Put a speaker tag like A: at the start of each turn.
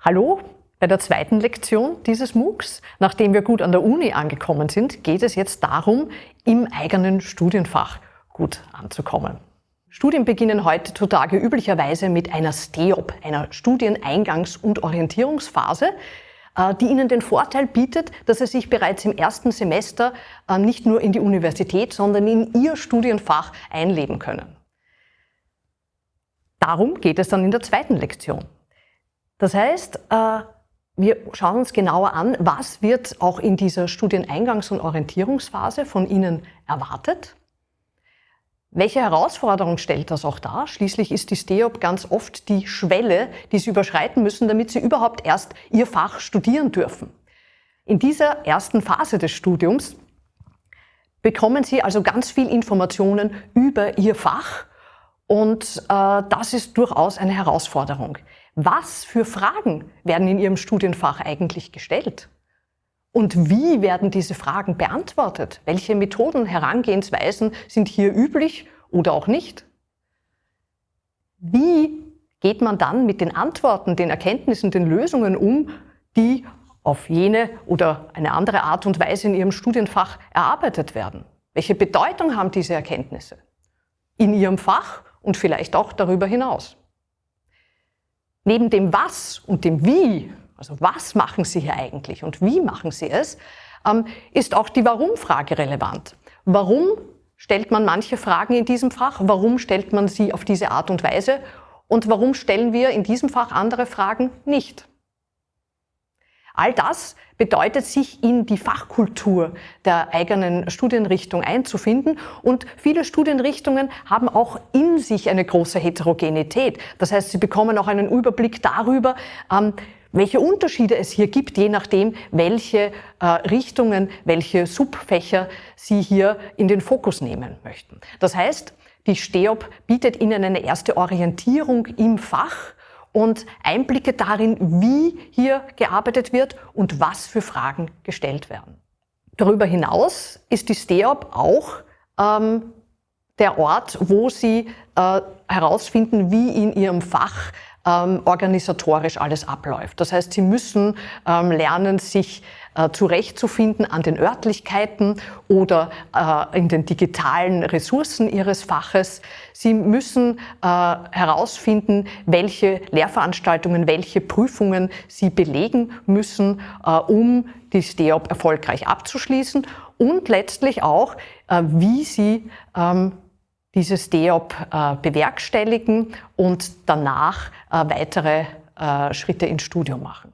A: Hallo, bei der zweiten Lektion dieses MOOCs, nachdem wir gut an der Uni angekommen sind, geht es jetzt darum, im eigenen Studienfach gut anzukommen. Studien beginnen heutzutage üblicherweise mit einer STEOP, einer Studieneingangs- und Orientierungsphase, äh, die Ihnen den Vorteil bietet, dass Sie sich bereits im ersten Semester äh, nicht nur in die Universität, sondern in Ihr Studienfach einleben können. Darum geht es dann in der zweiten Lektion. Das heißt, äh, wir schauen uns genauer an, was wird auch in dieser Studieneingangs- und Orientierungsphase von Ihnen erwartet. Welche Herausforderung stellt das auch dar? Schließlich ist die STEOP ganz oft die Schwelle, die Sie überschreiten müssen, damit Sie überhaupt erst Ihr Fach studieren dürfen. In dieser ersten Phase des Studiums bekommen Sie also ganz viel Informationen über Ihr Fach und äh, das ist durchaus eine Herausforderung. Was für Fragen werden in Ihrem Studienfach eigentlich gestellt? Und wie werden diese Fragen beantwortet? Welche Methoden, Herangehensweisen sind hier üblich oder auch nicht? Wie geht man dann mit den Antworten, den Erkenntnissen, den Lösungen um, die auf jene oder eine andere Art und Weise in Ihrem Studienfach erarbeitet werden? Welche Bedeutung haben diese Erkenntnisse in Ihrem Fach und vielleicht auch darüber hinaus. Neben dem Was und dem Wie, also was machen Sie hier eigentlich und wie machen Sie es, ähm, ist auch die Warum-Frage relevant. Warum stellt man manche Fragen in diesem Fach? Warum stellt man sie auf diese Art und Weise? Und warum stellen wir in diesem Fach andere Fragen nicht? All das bedeutet, sich in die Fachkultur der eigenen Studienrichtung einzufinden. Und viele Studienrichtungen haben auch in sich eine große Heterogenität. Das heißt, sie bekommen auch einen Überblick darüber, ähm, welche Unterschiede es hier gibt, je nachdem, welche äh, Richtungen, welche Subfächer Sie hier in den Fokus nehmen möchten. Das heißt, die STEOP bietet Ihnen eine erste Orientierung im Fach, und Einblicke darin, wie hier gearbeitet wird und was für Fragen gestellt werden. Darüber hinaus ist die STEOP auch ähm, der Ort, wo Sie äh, herausfinden, wie in Ihrem Fach ähm, organisatorisch alles abläuft. Das heißt, Sie müssen ähm, lernen, sich äh, zurechtzufinden an den Örtlichkeiten oder äh, in den digitalen Ressourcen Ihres Faches. Sie müssen äh, herausfinden, welche Lehrveranstaltungen, welche Prüfungen Sie belegen müssen, äh, um die STEOP erfolgreich abzuschließen und letztlich auch, äh, wie Sie ähm, dieses DEOP äh, bewerkstelligen und danach äh, weitere äh, Schritte ins Studium machen.